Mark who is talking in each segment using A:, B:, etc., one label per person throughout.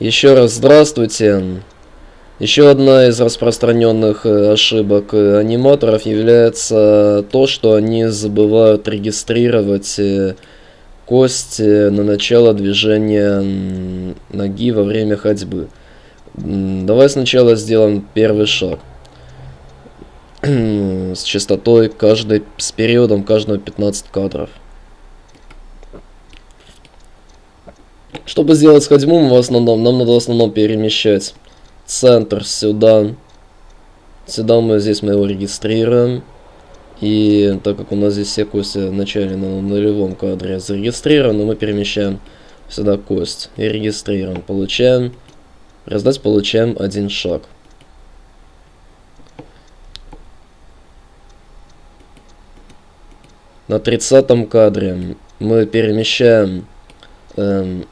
A: Еще раз здравствуйте. Еще одна из распространенных э, ошибок э, аниматоров является то, что они забывают регистрировать э, кость на начало движения ноги во время ходьбы. Давай сначала сделаем первый шаг. С частотой каждой, с периодом каждого 15 кадров. Чтобы сделать ходьбу, мы в основном, нам надо в основном перемещать центр сюда. Сюда мы здесь мы его регистрируем. И так как у нас здесь все кости в начале на нулевом кадре зарегистрированы, мы перемещаем сюда кость и регистрируем. Получаем, раздать получаем один шаг. На 30 кадре мы перемещаем эм,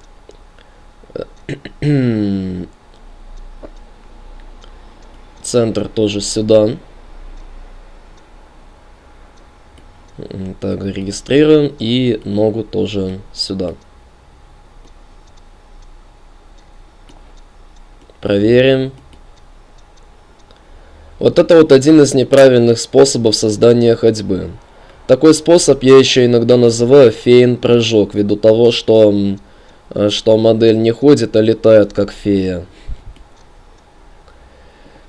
A: Центр тоже сюда. Так, регистрируем. И ногу тоже сюда. Проверим. Вот это вот один из неправильных способов создания ходьбы. Такой способ я еще иногда называю фейн-прыжок, ввиду того, что что модель не ходит, а летает как фея.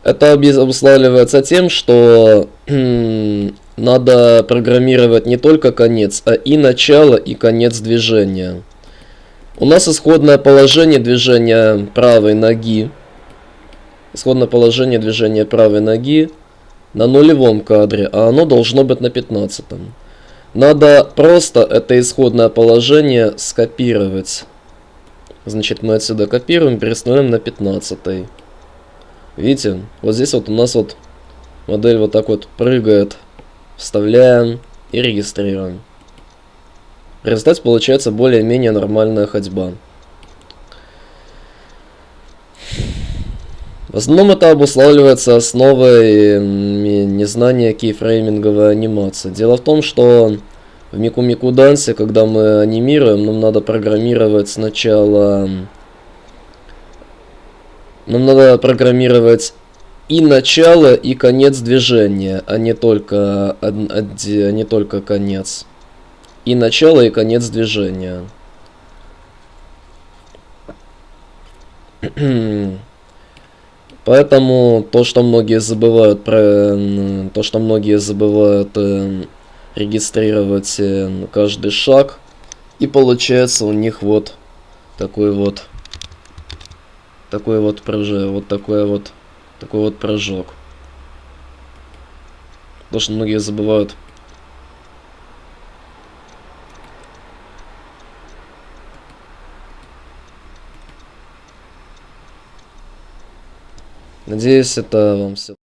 A: Это обуславливается тем, что надо программировать не только конец, а и начало, и конец движения. У нас исходное положение движения правой ноги. Исходное положение движения правой ноги на нулевом кадре, а оно должно быть на пятнадцатом. Надо просто это исходное положение скопировать. Значит, мы отсюда копируем, переставляем на 15. Видите, вот здесь вот у нас вот модель вот так вот прыгает. Вставляем и регистрируем. В результате получается более-менее нормальная ходьба. В основном это обуславливается основой незнания кейфрейминговой анимации. Дело в том, что в Мику Мику Дансе, когда мы анимируем, нам надо программировать сначала... Нам надо программировать и начало, и конец движения, а не только, а, не только конец. И начало, и конец движения. Поэтому то, что многие забывают про... То, что многие забывают э, регистрировать э, каждый шаг. И получается у них вот такой вот такой вот прыжок, вот такой вот такой вот прыжок. Потому что многие забывают. Надеюсь, это вам все.